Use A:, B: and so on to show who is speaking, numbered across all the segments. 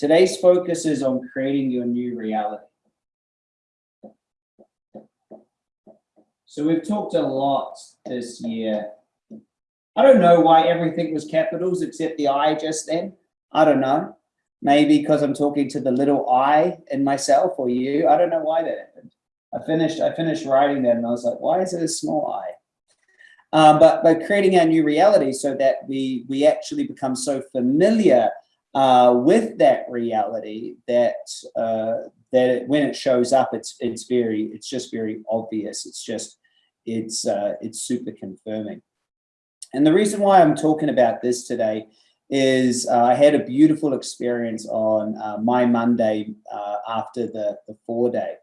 A: Today's focus is on creating your new reality. So we've talked a lot this year. I don't know why everything was capitals except the I just then. I don't know. Maybe because I'm talking to the little I in myself or you. I don't know why that happened. I finished I finished writing that and I was like, why is it a small I? Um, but by creating our new reality so that we we actually become so familiar uh, with that reality that uh, that it, when it shows up, it's it's very it's just very obvious. It's just it's uh, it's super confirming. And the reason why I'm talking about this today is uh, I had a beautiful experience on uh, my Monday after the the four day,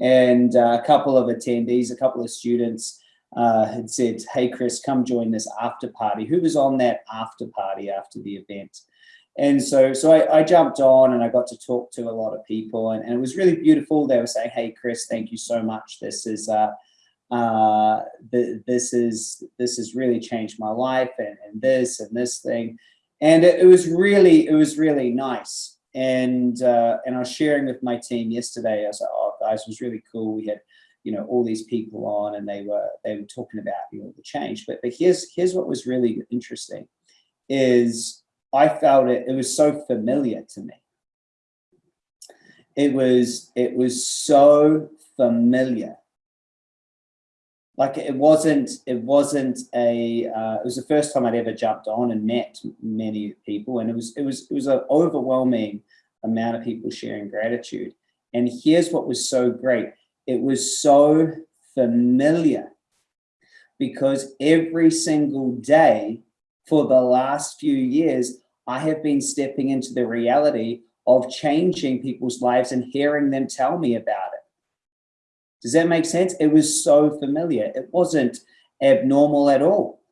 A: and a couple of attendees, a couple of students. had said, hey, Chris, come join this after party. Who was on that after party after the event? And so, so I, I, jumped on and I got to talk to a lot of people and, and, it was really beautiful. They were saying, hey, Chris, thank you so much. This is, uh, uh, this is, this has really changed my life and, and this and this thing. And it, it, was really, it was really nice. And, uh, and I was sharing with my team yesterday. I was like, oh guys, it was really cool. We had, you know, all these people on and they were, they were talking about, you know, the change. But, but here's, here's what was really interesting is I felt it, it was so familiar to me. It was, it was so familiar. Like it wasn't, it wasn't a, uh, it was the first time I'd ever jumped on and met many people. And it was, it was, it was an overwhelming amount of people sharing gratitude. And here's what was so great. It was so familiar because every single day for the last few years, I have been stepping into the reality of changing people's lives and hearing them tell me about it. Does that make sense? It was so familiar. It wasn't abnormal at all.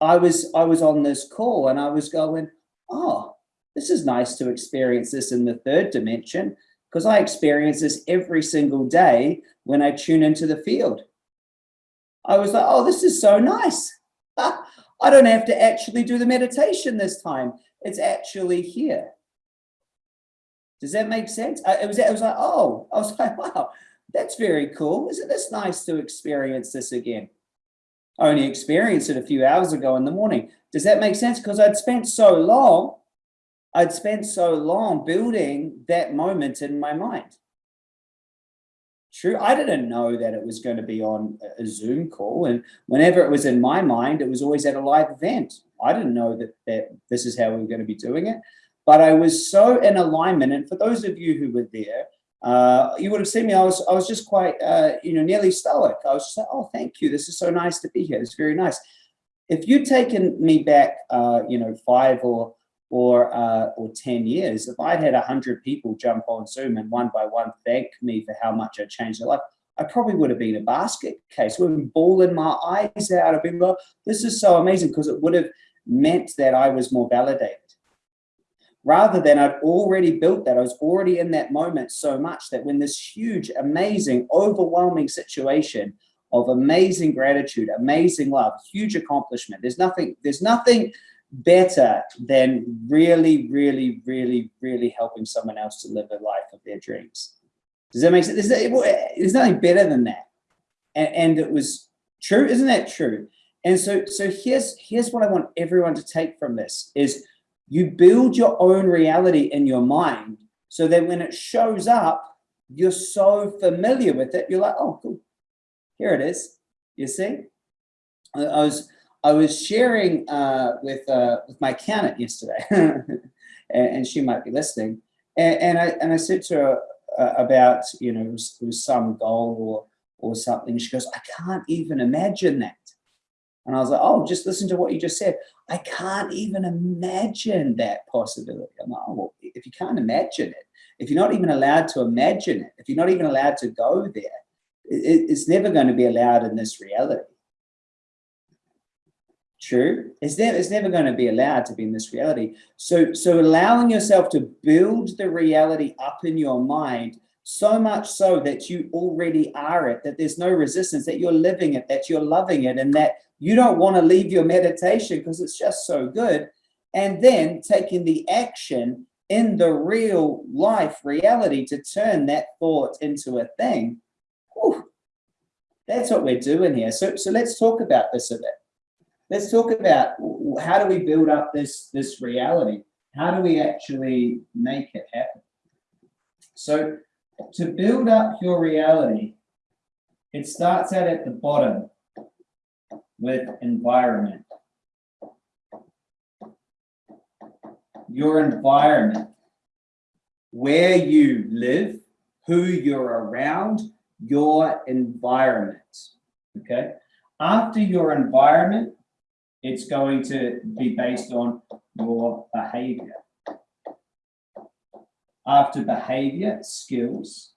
A: I was I was on this call and I was going, oh, this is nice to experience this in the third dimension because I experience this every single day when I tune into the field. I was like, oh, this is so nice. I don't have to actually do the meditation this time. It's actually here. Does that make sense? I, it was, it was like, oh, I was like, wow, that's very cool. Isn't this nice to experience this again? I only experienced it a few hours ago in the morning. Does that make sense? Because I'd spent so long, I'd spent so long building that moment in my mind. True, I didn't know that it was going to be on a Zoom call. And whenever it was in my mind, it was always at a live event. I didn't know that, that this is how we were going to be doing it. But I was so in alignment. And for those of you who were there, uh, you would have seen me. I was, I was just quite, uh, you know, nearly stoic. I was just like, oh, thank you. This is so nice to be here. It's very nice. If you'd taken me back, uh, you know, five or or uh, or 10 years, if I'd had 100 people jump on Zoom and one by one thank me for how much I changed their life, I probably would have been a basket case, would have been bawling my eyes out. I've been like, this is so amazing because it would have meant that I was more validated. Rather than I'd already built that, I was already in that moment so much that when this huge, amazing, overwhelming situation of amazing gratitude, amazing love, huge accomplishment, there's nothing, there's nothing better than really, really, really, really helping someone else to live a life of their dreams. Does that make sense? There's, nothing better than that. And, and it was true, isn't that true? And so, so here's, here's what I want everyone to take from this is you build your own reality in your mind so that when it shows up, you're so familiar with it, you're like, oh, cool, here it is, you see? I was, I was sharing uh, with uh, with my accountant yesterday, and, and, she might be listening. And, and, I and I said to her uh, about you know it was, it was some goal or or something. She goes, I can't even imagine that. And I was like, oh, just listen to what you just said. I can't even imagine that possibility. I'm like, oh, well, if you can't imagine it, if you're not even allowed to imagine it, if you're not even allowed to go there, it, it's never going to be allowed in this reality. True. It's never, it's never going to be allowed to be in this reality. So, so allowing yourself to build the reality up in your mind so much so that you already are it, that there's no resistance, that you're living it, that you're loving it, and that you don't want to leave your meditation because it's just so good. And then taking the action in the real life reality to turn that thought into a thing, whew, that's what we're doing here. So, so let's talk about this a bit. Let's talk about how do we build up this, this reality? How do we actually make it happen? So to build up your reality, it starts out at the bottom with environment. Your environment, where you live, who you're around, your environment, okay? After your environment, it's going to be based on your behavior. After behavior, skills.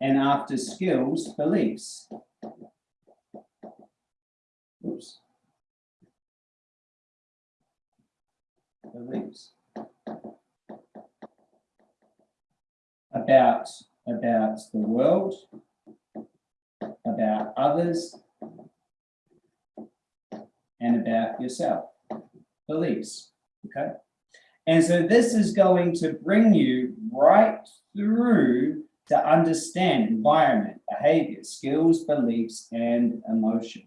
A: And after skills, beliefs. Oops. Beliefs. About, about the world, about others, and about yourself, beliefs, okay? And so this is going to bring you right through to understand environment, behavior, skills, beliefs, and emotion.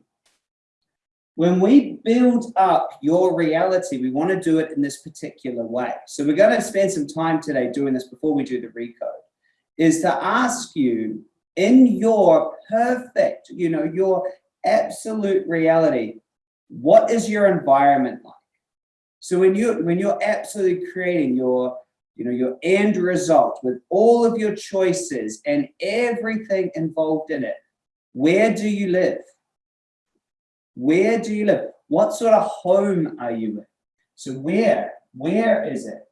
A: When we build up your reality, we want to do it in this particular way. So we're going to spend some time today doing this before we do the recode, is to ask you in your perfect, you know, your absolute reality, what is your environment like? So when you when you're absolutely creating your you know your end result with all of your choices and everything involved in it, where do you live? Where do you live? What sort of home are you in? So where where is it?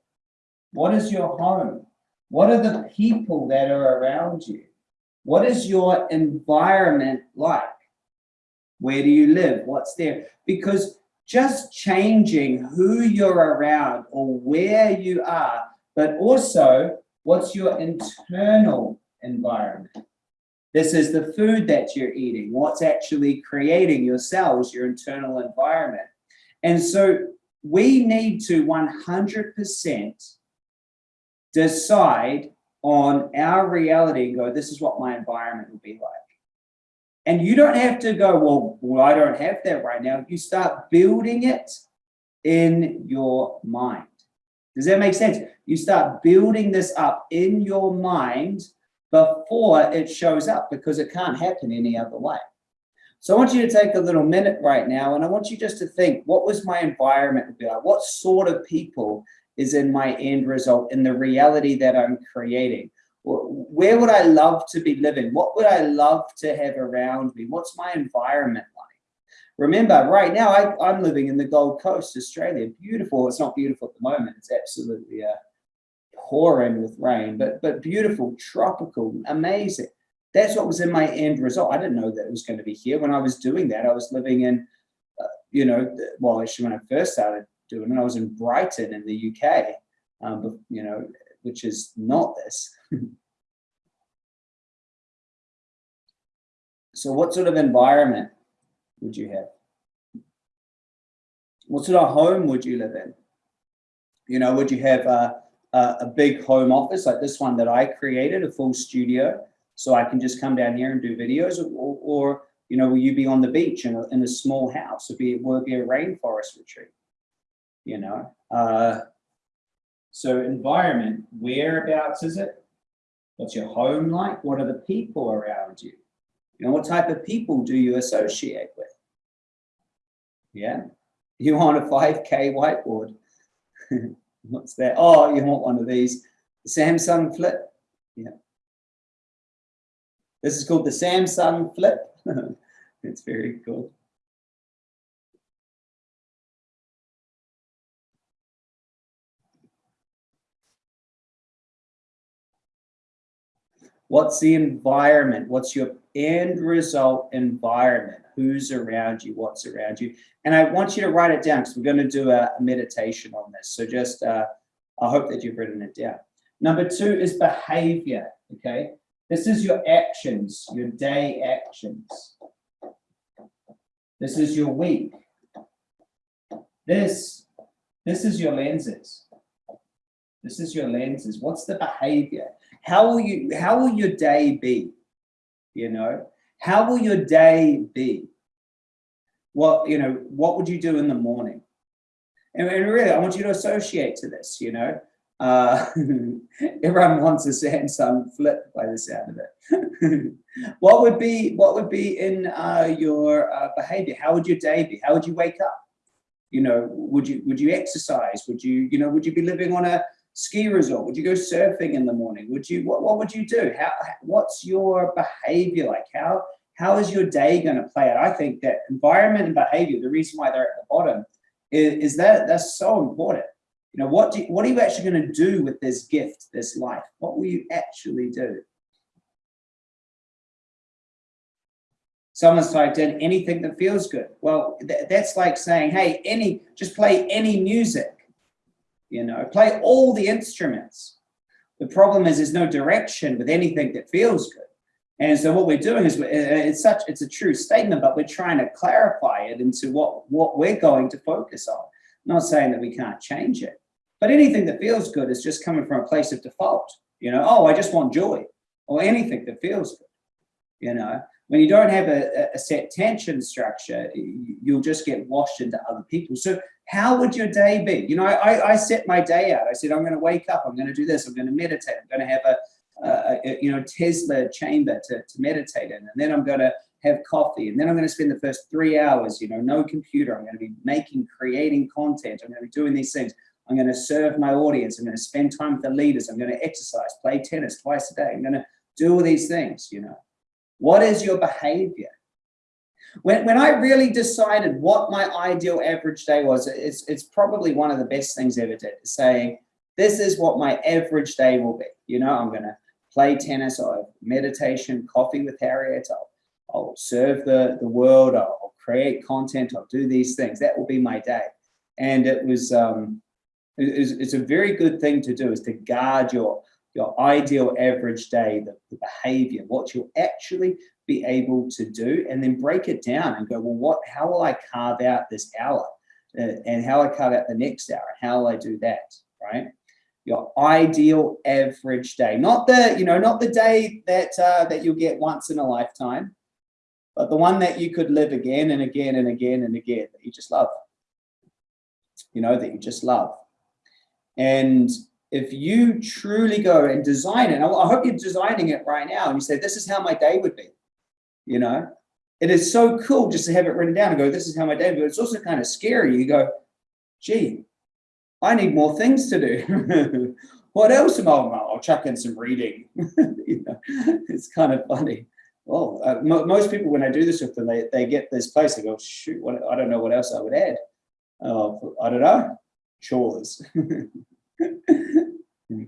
A: What is your home? What are the people that are around you? What is your environment like? Where do you live? What's there? Because just changing who you're around or where you are, but also what's your internal environment. This is the food that you're eating, what's actually creating your cells, your internal environment. And so we need to 100% decide on our reality and go, this is what my environment will be like. And you don't have to go, well, well, I don't have that right now. You start building it in your mind. Does that make sense? You start building this up in your mind before it shows up because it can't happen any other way. So I want you to take a little minute right now and I want you just to think, what was my environment like? What sort of people is in my end result, in the reality that I'm creating? Where would I love to be living? What would I love to have around me? What's my environment like? Remember, right now I, am living in the Gold Coast, Australia. Beautiful. It's not beautiful at the moment. It's absolutely uh, pouring with rain, but but beautiful, tropical, amazing. That's what was in my end result. I didn't know that it was going to be here. When I was doing that, I was living in, uh, you know, well, actually, when I first started doing it, I was in Brighton in the UK, um, you know, which is not this. So what sort of environment would you have? What sort of home would you live in? You know, would you have a, a, a big home office like this one that I created, a full studio, so I can just come down here and do videos or, or you know, will you be on the beach in a, in a small house? Or be, will it be a rainforest retreat? You know, uh, so environment, whereabouts is it? What's your home like? What are the people around you? You know, what type of people do you associate with? Yeah, you want a 5K whiteboard. What's that? Oh, you want one of these Samsung Flip. Yeah. This is called the Samsung Flip. it's very cool. What's the environment? What's your end result environment? Who's around you? What's around you? And I want you to write it down because we're going to do a, meditation on this. So just, uh, I hope that you've written it down. Number two is behavior, okay? This is your actions, your day actions. This is your week. This, this is your lenses. This is your lenses. What's the behavior? How will you, how will your day be? You know, how will your day be? What, you know, what would you do in the morning? And, and really, I want you to associate to this, you know. Uh, everyone wants a Samsung flip by the sound of it. what would be what would be in uh, your uh, behavior? How would your day be? How would you wake up? You know, would you would you exercise? Would you you know would you be living on a ski resort? Would you go surfing in the morning? Would you what what would you do? How what's your behavior like? How how is your day going to play out? I think that environment and behavior, the reason why they're at the bottom, is, is that that's so important. You know, what do what are you actually going to do with this gift, this life? What will you actually do? Someone's typed in anything that feels good. Well, th that's like saying, hey, any, just play any music, you know, play all the instruments. The problem is there's no direction with anything that feels good. And so what we're doing is uh, uh, it's such it's a true statement, but we're trying to clarify it into what what we're going to focus on. I'm not saying that we can't change it, but anything that feels good is just coming from a place of default. You know, oh, I just want joy, or anything that feels good. You know, when you don't have a, a set tension structure, you'll just get washed into other people. So how would your day be? You know, I, I set my day out. I said, I'm going to wake up. I'm going to do this. I'm going to meditate. I'm going to have a uh, you know, Tesla chamber to, to meditate in. And then I'm going to have coffee. And then I'm going to spend the first three hours, you know, no computer. I'm going to be making, creating content. I'm going to be doing these things. I'm going to serve my audience. I'm going to spend time with the leaders. I'm going to exercise, play tennis twice a day. I'm going to do all these things, you know. What is your behavior? When, when I really decided what my ideal average day was, it's, it's probably one of the best things I ever did, saying, this is what my average day will be. You know, I'm going to play tennis, I'll meditation, coffee with Harriet, I'll, I'll serve the, the world, I'll, create content, I'll do these things. That will be my day. And it was, um, it, it's a very good thing to do is to guard your, your ideal average day, the, the behavior, what you'll actually be able to do, and then break it down and go, well, what, how will I carve out this hour? Uh, and how I carve out the next hour? How will I do that, right? your ideal average day. Not the, you know, not the day that, uh, that you'll get once in a lifetime, but the one that you could live again and again and again and again that you just love. You know, that you just love. And if you truly go and design it, I hope you're designing it right now and you say, this is how my day would be, you know, it is so cool just to have it written down and go, this is how my day would be. It's also kind of scary. You go, gee, I need more things to do. what else am I? I'll chuck in some reading. you know, it's kind of funny. Well, uh, most people, when I do this with them, they, they get this place, they go, shoot, what, I don't know what else I would add. Uh, I don't know, chores. Hmm.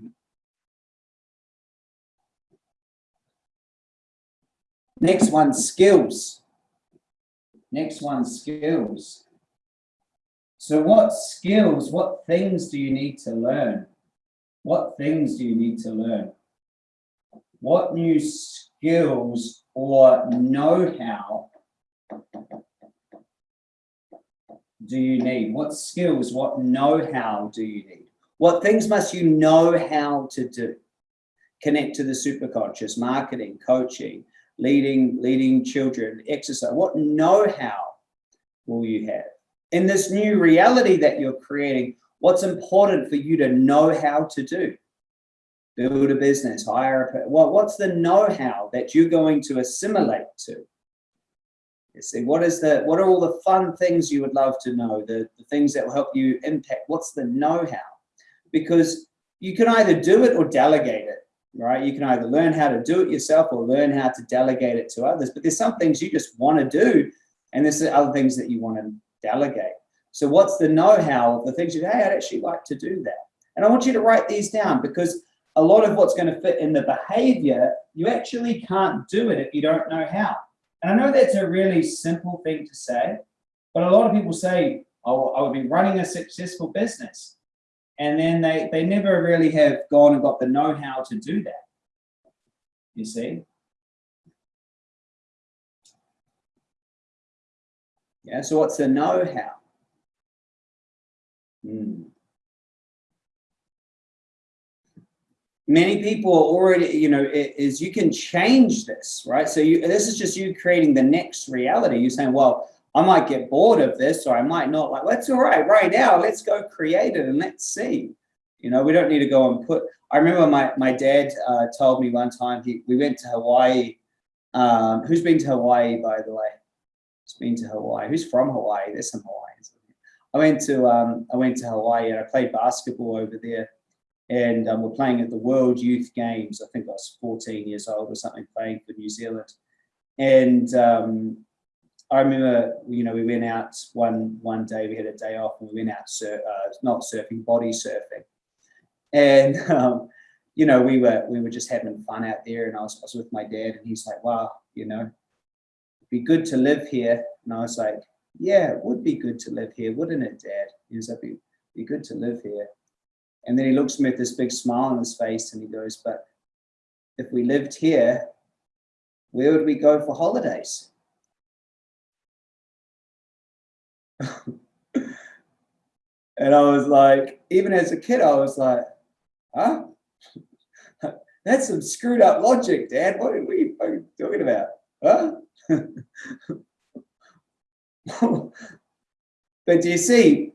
A: Next one, skills. Next one, skills. So what skills, what things do you need to learn? What things do you need to learn? What new skills or know-how do you need? What skills, what know-how do you need? What things must you know how to do? Connect to the superconscious, marketing, coaching, leading, leading children, exercise. What know-how will you have? in this new reality that you're creating, what's important for you to know how to do? Build a business, hire a, well, what's the know-how that you're going to assimilate to? You see, what is the, what are all the fun things you would love to know, the, the things that will help you impact? What's the know-how? Because you can either do it or delegate it, right? You can either learn how to do it yourself or learn how to delegate it to others. But there's some things you just want to do, and there's other things that you want to delegate. So what's the know-how of the things you, hey, I'd actually like to do that. And I want you to write these down because a lot of what's going to fit in the behavior, you actually can't do it if you don't know how. And I know that's a really simple thing to say, but a lot of people say, oh, I would be running a successful business. And then they, they never really have gone and got the know-how to do that. You see? Yeah, so what's the know-how? Hmm. many people are already, you know, is you can change this, right? So you, this is just you creating the next reality. You're saying, well, I might get bored of this or I might not like, that's all right, right now, let's go create it and let's see. You know, we don't need to go and put, I remember my, my dad uh, told me one time, he, we went to Hawaii. Um, who's been to Hawaii, by the way? Who's been to Hawaii? Who's from Hawaii? There's some Hawaiians. I went to, um, I went to Hawaii and I played basketball over there and um, we're playing at the World Youth Games. I think I was 14 years old or something, playing for New Zealand. And um, I remember, you know, we went out one one day. We had a day off, and we went out sur uh, not surfing, body surfing. And um, you know, we were we were just having fun out there. And I was, I was with my dad, and he's like, "Wow, you know, it'd be good to live here." And I was like, "Yeah, it would be good to live here, wouldn't it, Dad?" He was like, "Be be good to live here." And then he looks at me with this big smile on his face and he goes, but if we lived here, where would we go for holidays? And I was like, even as a kid, I was like, huh? That's some screwed up logic, Dad. What are we talking about? Huh? but do you see,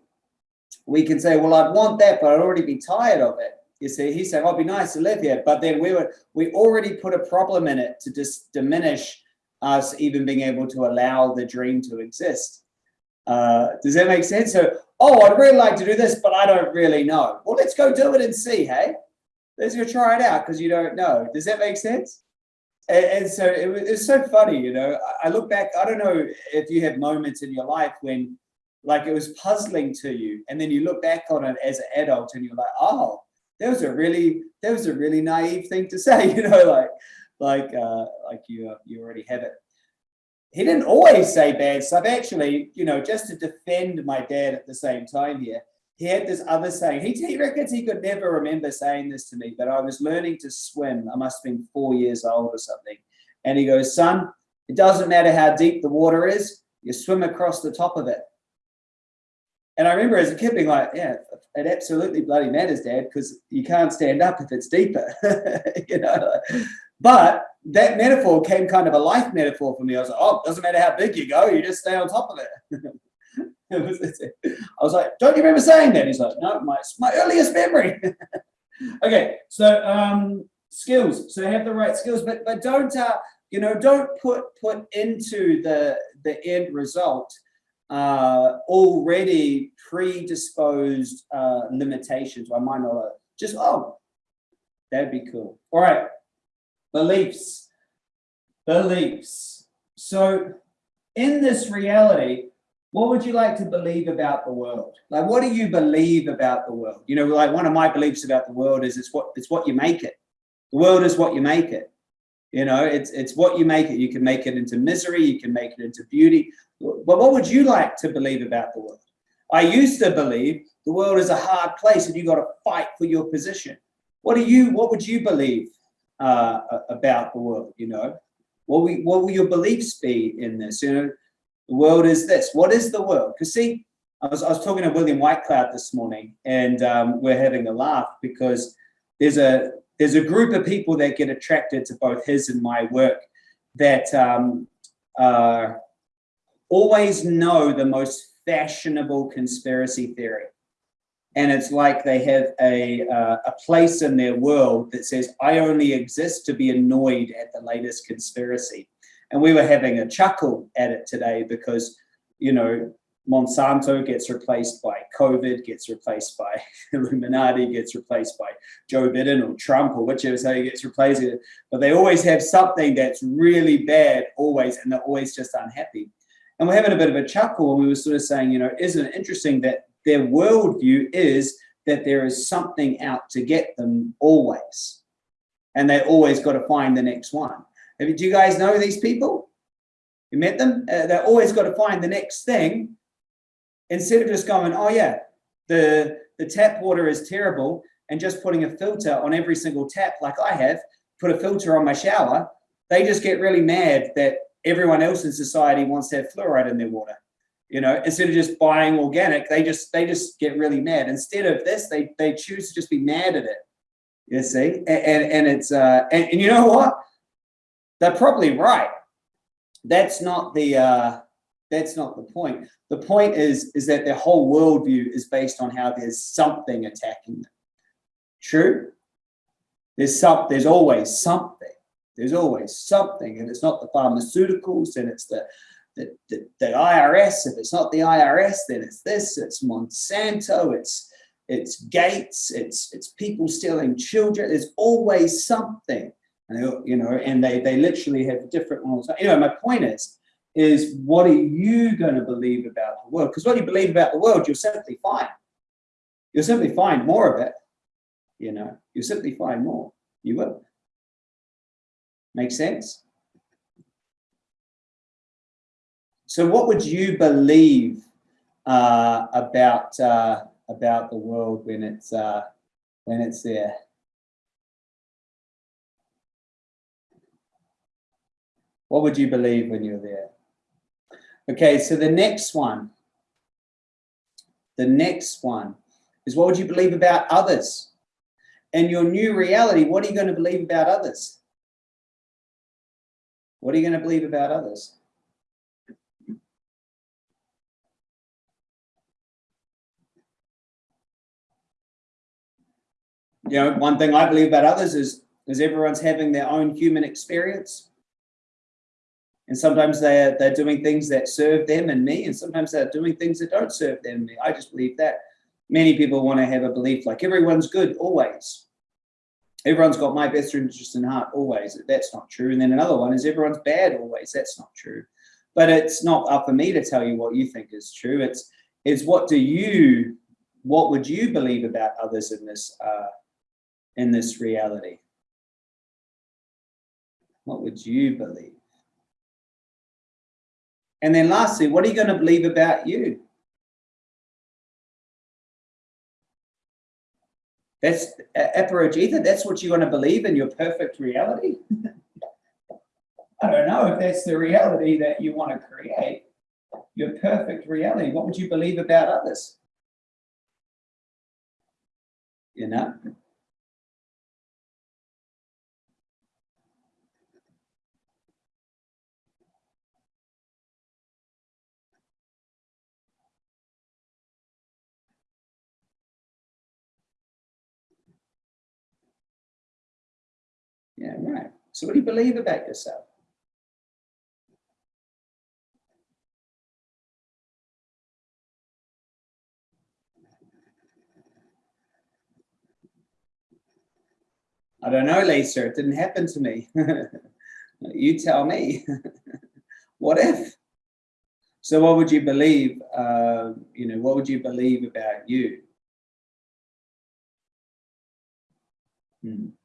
A: we can say, well, I'd want that, but I'd already be tired of it. You see, he said, oh, it'd be nice to live here. But then we were, we already put a problem in it to just diminish us even being able to allow the dream to exist. Uh, does that make sense? So, oh, I'd really like to do this, but I don't really know. Well, let's go do it and see, hey? Let's go try it out because you don't know. Does that make sense? And, and so it was, it's so funny, you know. I look back, I don't know if you have moments in your life when like it was puzzling to you and then you look back on it as an adult and you're like oh that was a really that was a really naive thing to say you know like like uh like you uh, you already have it he didn't always say bad stuff. Actually you know just to defend my dad at the same time here he had this other saying. He, he reckons he could never remember saying this to me but i was learning to swim. I must have been four years old or something. And he goes son it doesn't matter how deep the water is you swim across the top of it. And I remember as a kid being like, yeah, it absolutely bloody matters, Dad, because you can't stand up if it's deeper, you know. But that metaphor came kind of a life metaphor for me. I was like, oh, doesn't matter how big you go, you just stay on top of it. I was like, don't you remember saying that? He's like, no, my, my earliest memory. okay, so um, skills. So have the right skills, but but don't uh, you know, don't put put into the the end result uh, already predisposed uh, limitations. I might not just, oh, that'd be cool. All right, beliefs, beliefs. So in this reality, what would you like to believe about the world? Like, what do you believe about the world? You know, like one of my beliefs about the world is it's what it's what you make it. The world is what you make it. You know, it's it's what you make it. You can make it into misery. You can make it into beauty. But what would you like to believe about the world? I used to believe the world is a hard place and you got to fight for your position. What do you? What would you believe uh, about the world? You know, what will, what will your beliefs be in this? You know, the world is this. What is the world? Because see, I was I was talking to William Whitecloud this morning, and um, we're having a laugh because there's a there's a group of people that get attracted to both his and my work that um, uh, always know the most fashionable conspiracy theory. And it's like they have a, uh, a place in their world that says, I only exist to be annoyed at the latest conspiracy. And we were having a chuckle at it today because, you know, Monsanto gets replaced by COVID, gets replaced by Illuminati, gets replaced by Joe Biden or Trump or whichever say gets replaced. But they always have something that's really bad, always, and they're always just unhappy. And we're having a bit of a chuckle and we were sort of saying, you know, isn't it interesting that their worldview is that there is something out to get them always. And they always got to find the next one. Do you guys know these people? You met them? Uh, they're always got to find the next thing instead of just going, oh yeah, the, the tap water is terrible and just putting a filter on every single tap like I have, put a filter on my shower, they just get really mad that everyone else in society wants to have fluoride in their water. You know, instead of just buying organic, they just they just get really mad. Instead of this, they they choose to just be mad at it. You see, and, and, and it's, uh, and, and you know what? They're probably right. That's not the, uh, that's not the point. The point is, is that their whole worldview is based on how there's something attacking them. True? There's some, there's always something. There's always something, and it's not the pharmaceuticals, and it's the, the, the, IRS. If it's not the IRS, then it's this. It's Monsanto. It's it's Gates. It's it's people stealing children. There's always something, you know, and they they literally have different ones. Anyway, my point is, is what are you going to believe about the world? Because what you believe about the world, you'll simply find. You'll simply find more of it. You know, you'll simply find more. You will. Make sense? So what would you believe uh, about uh, about the world when it's uh, when it's there? What would you believe when you're there? Okay, so the next one, the next one is what would you believe about others? And your new reality, what are you going to believe about others? What are you going to believe about others? You know, one thing I believe about others is, is everyone's having their own human experience. And sometimes they're, they're doing things that serve them and me, and sometimes they're doing things that don't serve them and me. I just believe that. Many people want to have a belief like everyone's good always everyone's got my best interest in heart always. That's not true. And then another one is everyone's bad always. That's not true. But it's not up for me to tell you what you think is true. It's it's what do you what would you believe about others in this uh, in this reality? What would you believe? And then lastly, what are you going to believe about you? That's Aparajita, that's what you want to believe in your perfect reality? I don't know if that's the reality that you want to create, your perfect reality. What would you believe about others? You know? Yeah, right. So what do you believe about yourself? I don't know, Lisa, it didn't happen to me. you tell me. what if? So what would you believe, uh, you know, what would you believe about you? Hmm.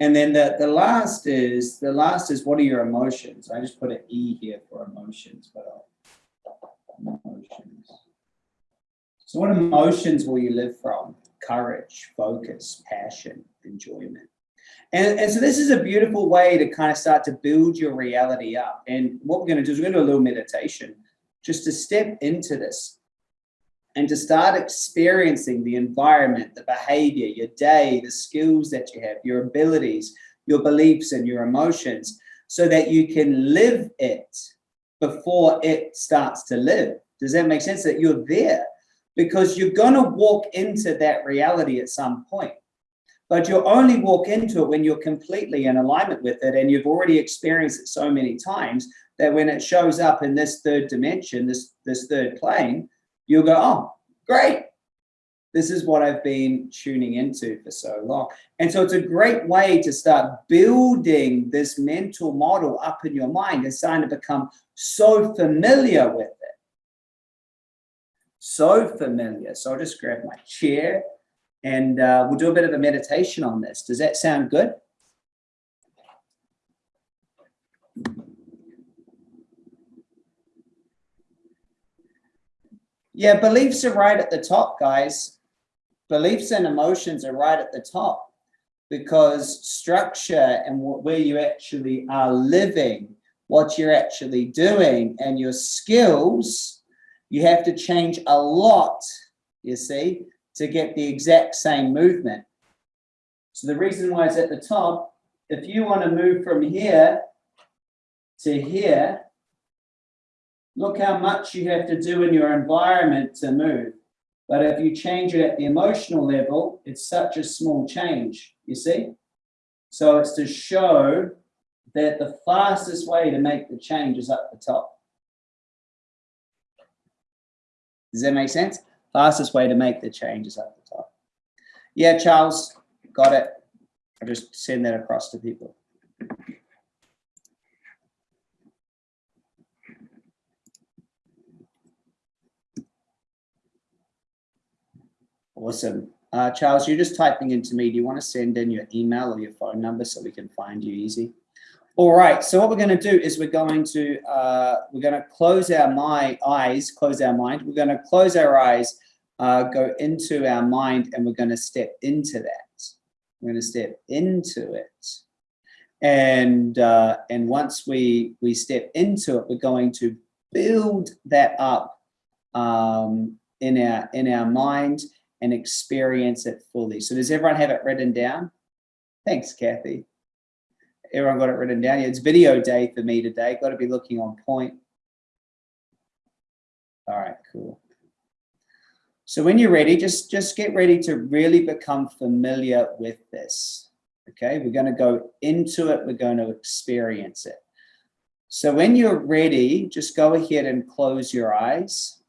A: And then the, the last is, the last is what are your emotions? I just put an E here for emotions, but emotions. So what emotions will you live from? Courage, focus, passion, enjoyment. And, and so this is a beautiful way to kind of start to build your reality up. And what we're going to do is we're going to do a little meditation just to step into this and to start experiencing the environment, the behavior, your day, the skills that you have, your abilities, your beliefs and your emotions, so that you can live it before it starts to live. Does that make sense? That you're there because you're going to walk into that reality at some point. But you'll only walk into it when you're completely in alignment with it and you've already experienced it so many times that when it shows up in this third dimension, this, this third plane, you'll go, oh, great. This is what I've been tuning into for so long. And so it's a great way to start building this mental model up in your mind and starting to become so familiar with it. So familiar. So I'll just grab my chair and uh, we'll do a bit of a meditation on this. Does that sound good? Yeah, beliefs are right at the top, guys. Beliefs and emotions are right at the top because structure and where you actually are living, what you're actually doing and your skills, you have to change a lot, you see, to get the exact same movement. So the reason why it's at the top, if you want to move from here to here, look how much you have to do in your environment to move. But if you change it at the emotional level, it's such a small change, you see? So it's to show that the fastest way to make the change is up the top. Does that make sense? Fastest way to make the change is up the top. Yeah, Charles, got it. I'll just send that across to people. Awesome. Uh, Charles, you're just typing into me. Do you want to send in your email or your phone number so we can find you easy? All right. So what we're going to do is we're going to uh, we're going to close our my eyes, close our mind. We're going to close our eyes, uh, go into our mind, and we're going to step into that. We're going to step into it, and uh, and once we we step into it, we're going to build that up um, in our in our mind and experience it fully. So does everyone have it written down? Thanks, Kathy. Everyone got it written down. Yeah, it's video day for me today. Got to be looking on point. All right, cool. So when you're ready, just, just get ready to really become familiar with this. Okay, we're going to go into it. We're going to experience it. So when you're ready, just go ahead and close your eyes.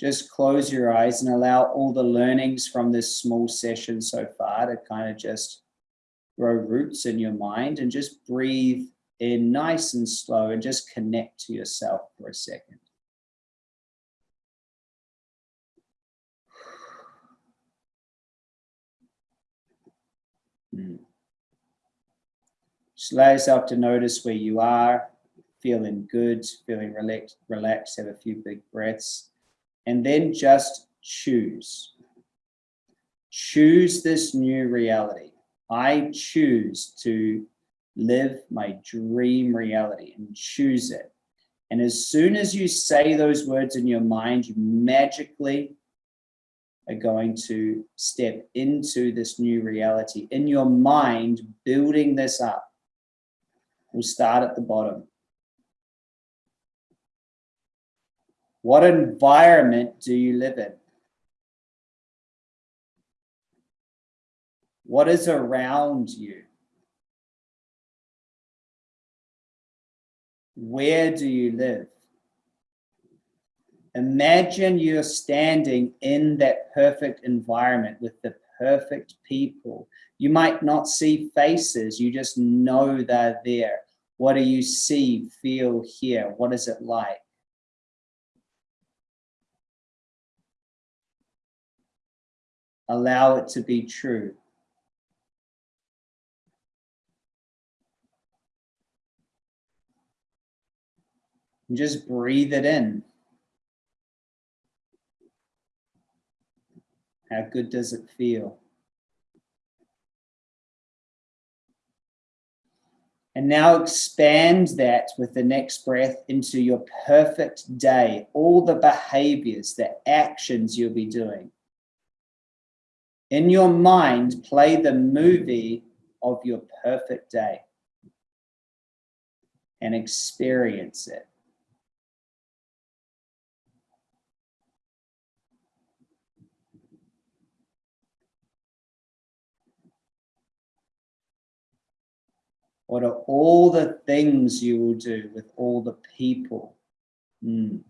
A: Just close your eyes and allow all the learnings from this small session so far to kind of just grow roots in your mind and just breathe in nice and slow and just connect to yourself for a second. Hmm. Just allow yourself to notice where you are, feeling good, feeling relaxed, relaxed, have a few big breaths and then just choose. Choose this new reality. I choose to live my dream reality and choose it. And as soon as you say those words in your mind, you magically are going to step into this new reality. In your mind, building this up. We'll start at the bottom. What environment do you live in? What is around you? Where do you live? Imagine you're standing in that perfect environment with the perfect people. You might not see faces, you just know they're there. What do you see, feel, hear? What is it like? Allow it to be true. And just breathe it in. How good does it feel? And now expand that with the next breath into your perfect day, all the behaviors, the actions you'll be doing in your mind, play the movie of your perfect day and experience it. What are all the things you will do with all the people, mm.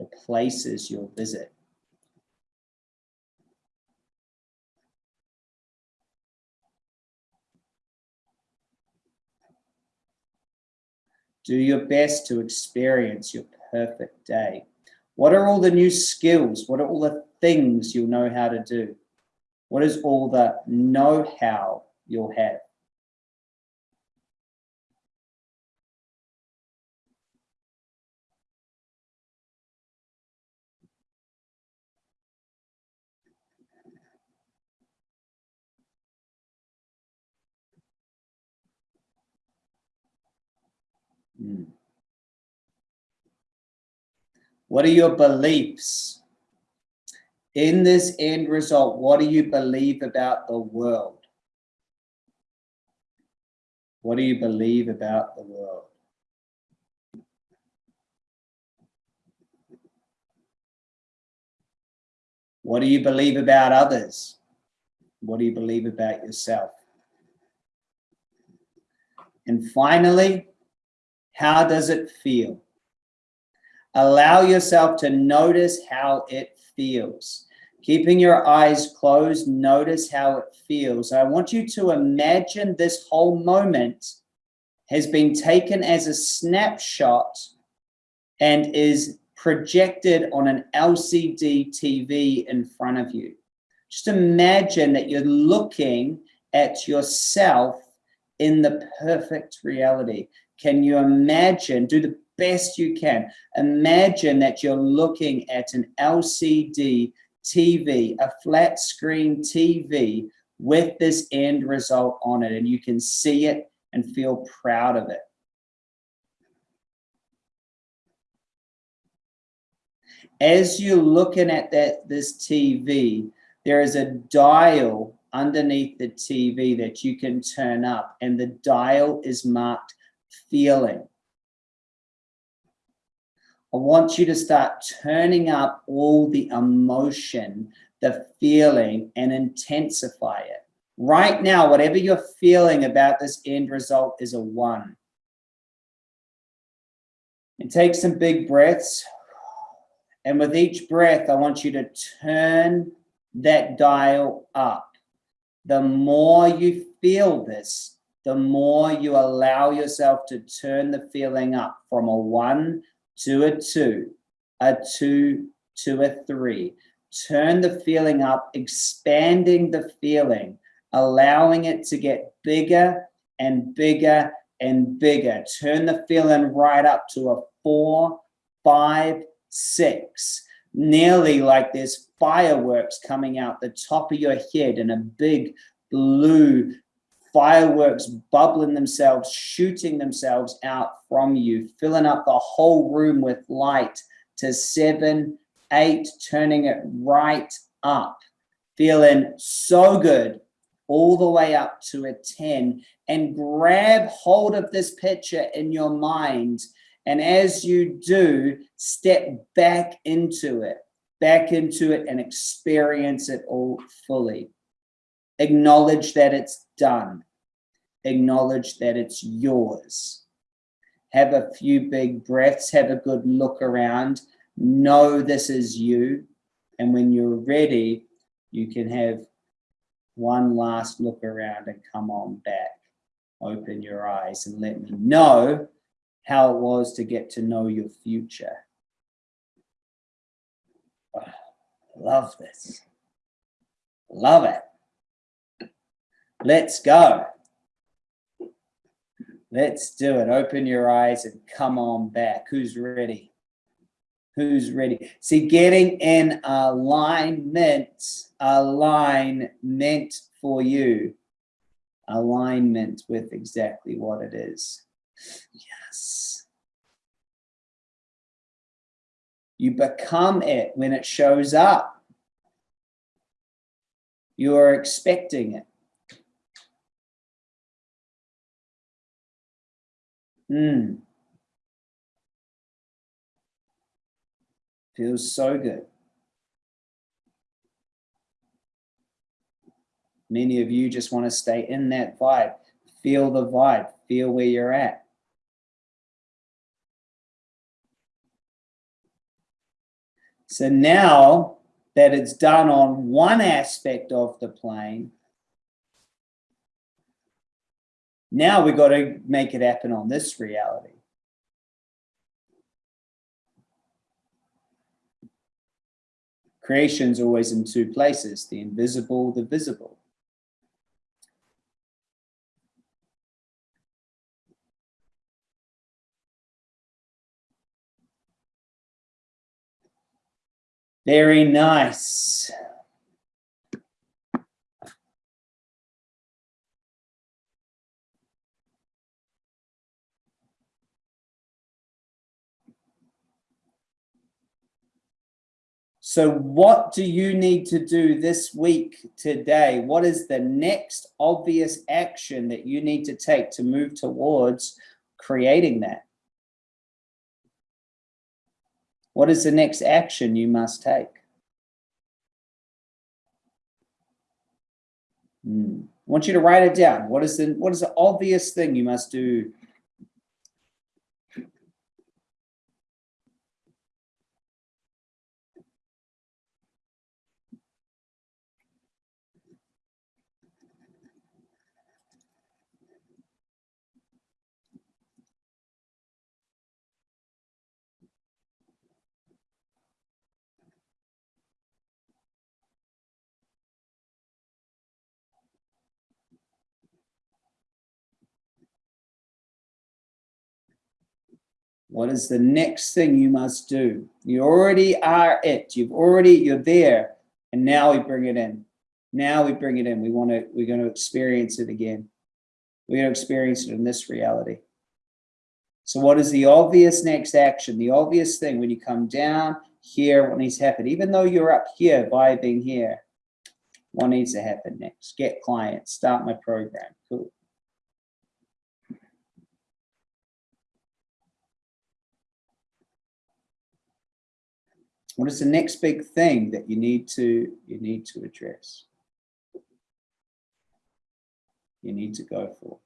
A: the places you'll visit? Do your best to experience your perfect day. What are all the new skills? What are all the things you'll know how to do? What is all the know-how you'll have? Hmm. What are your beliefs? in this end result, what do you believe about the world? What do you believe about the world? What do you believe about others? What do you believe about yourself? And finally, how does it feel? Allow yourself to notice how it feels. Keeping your eyes closed, notice how it feels. I want you to imagine this whole moment has been taken as a snapshot and is projected on an LCD TV in front of you. Just imagine that you're looking at yourself in the perfect reality. Can you imagine, do the best you can, imagine that you're looking at an LCD TV, a flat screen TV with this end result on it and you can see it and feel proud of it. As you're looking at that this TV, there is a dial underneath the TV that you can turn up and the dial is marked feeling. I want you to start turning up all the emotion, the feeling and intensify it. Right now, whatever you're feeling about this end result is a one. And take some big breaths. And with each breath, I want you to turn that dial up. The more you feel this, the more you allow yourself to turn the feeling up from a one to a two, a two to a three. Turn the feeling up, expanding the feeling, allowing it to get bigger and bigger and bigger. Turn the feeling right up to a four, five, six, nearly like there's fireworks coming out the top of your head in a big blue fireworks bubbling themselves, shooting themselves out from you, filling up the whole room with light to seven, eight, turning it right up, feeling so good all the way up to a 10 and grab hold of this picture in your mind. And as you do, step back into it, back into it and experience it all fully. Acknowledge that it's done acknowledge that it's yours. Have a few big breaths, have a good look around, know this is you. And when you're ready, you can have one last look around and come on back. Open your eyes and let me know how it was to get to know your future. Oh, love this. Love it. Let's go. Let's do it. Open your eyes and come on back. Who's ready? Who's ready? See, getting in alignment, alignment for you, alignment with exactly what it is. Yes. You become it when it shows up. You are expecting it. Mm. Feels so good. Many of you just want to stay in that vibe. Feel the vibe. Feel where you're at. So now that it's done on one aspect of the plane, Now we've got to make it happen on this reality. Creation's always in two places, the invisible, the visible. Very nice. So what do you need to do this week today? What is the next obvious action that you need to take to move towards creating that? What is the next action you must take? Hmm. I want you to write it down. What is the what is the obvious thing you must do What is the next thing you must do? You already are it. You've already, you're there. And now we bring it in. Now we bring it in. We want to, we're going to experience it again. We're going to experience it in this reality. So what is the obvious next action? The obvious thing when you come down here, what needs to happen? Even though you're up here, vibing here, what needs to happen next? Get clients, start my program. Cool. What is the next big thing that you need to you need to address? You need to go for.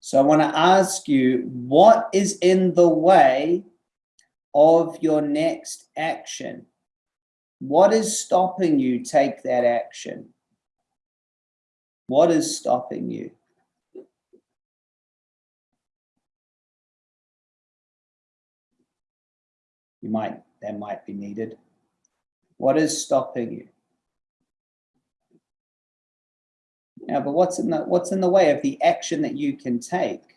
A: So I want to ask you, what is in the way of your next action? What is stopping you take that action? What is stopping you? You might, that might be needed. What is stopping you? Yeah, but what's in the what's in the way of the action that you can take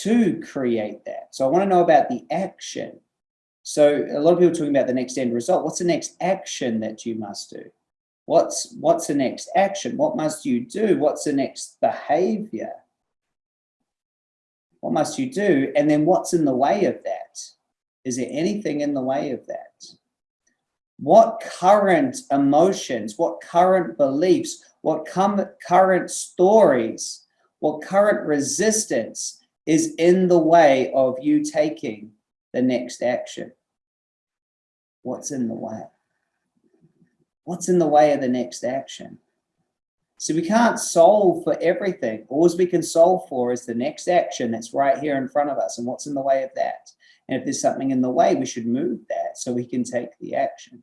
A: to create that? So I want to know about the action. So a lot of people talking about the next end result. What's the next action that you must do? What's, what's the next action? What must you do? What's the next behavior? What must you do? And then what's in the way of that? Is there anything in the way of that? What current emotions, what current beliefs, what current stories, what current resistance is in the way of you taking the next action? what's in the way? What's in the way of the next action? So we can't solve for everything. All we can solve for is the next action that's right here in front of us and what's in the way of that. And if there's something in the way, we should move that so we can take the action.